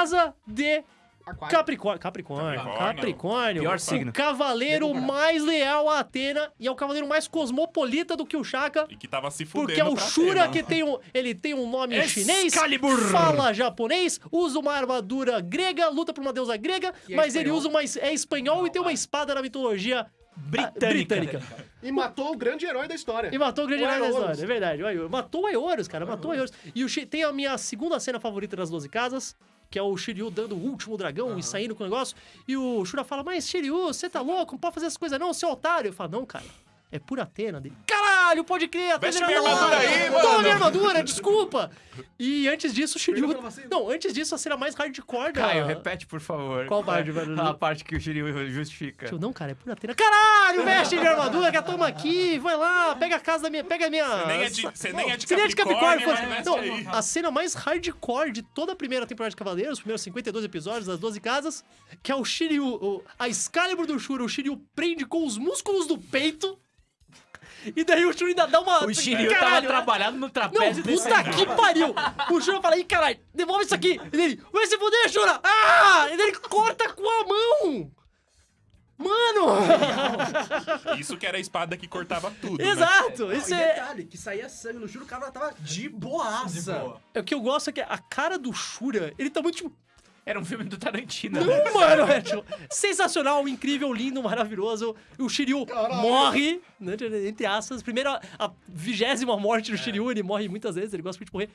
casa de. Capricórnio. Capricórnio. Capricórnio. Capricórnio. Pior o signo. cavaleiro Demorado. mais leal a Atena e é o cavaleiro mais cosmopolita do que o Shaka. E que tava se fudendo Porque é o Shura Atena. que tem um, ele tem um nome chinês, Excalibur. fala japonês, usa uma armadura grega, luta por uma deusa grega, é mas ele usa uma é espanhol e tem uma espada na mitologia Britânica. britânica. E matou o grande herói da história. E matou o grande O herói da história, é verdade. o. Matou o Aeolus, cara, matou o Aeolus. E o tem a minha segunda cena favorita das 12 casas, que é o Shiryu dando o último dragão e saindo com o negócio. E o Shura fala, mas Shiryu, você tá louco? Não pode fazer essas coisas não, seu otário. Eu falo, não, cara. É por Atena dele. Caralho, pode crer, Atena Veste minha armadura aí, Toma mano. minha armadura, desculpa. E antes disso, o Shiryu... Não, antes disso, a cena mais hardcore da... Caio, repete, por favor. Qual parte, mano? A parte que o Shiryu justifica. Shiryu, Não, cara, é por Atena. Caralho, veste minha armadura, que toma aqui, vai lá, pega a casa da minha... Pega a minha... Você nem é de, você nem é de Você nem é de Capricórnio, mas veste Não, aí. a cena mais hardcore de toda a primeira temporada de Cavaleiros, os primeiros 52 episódios das 12 casas, que é o Shiryu, o- a Excalibur do Shura, o Shiryu prende com os músculos do peito, e daí o Shura ainda dá uma... O Shiryu tava Caralho, trabalhando no Não, trapézio desse puta que pariu! O Shura fala, ih, caralho, devolve isso aqui! E ele, vai se fuder, Shura! Ah! E daí ele corta com a mão! Mano! Isso que era a espada que cortava tudo, né? Exato! Não, Isso e é... detalhe, que saía sangue no juro, o cara tava de boaça. É o que eu gosto é que a cara do Shura, ele tá muito tipo... Era um filme do Tarantino. Não, mano, é tipo, sensacional, incrível, lindo, maravilhoso. O Shiryu morre, né, entre aspas. Primeiro, a vigésima morte do Shiryu, ele morre muitas vezes, ele gosta muito de morrer.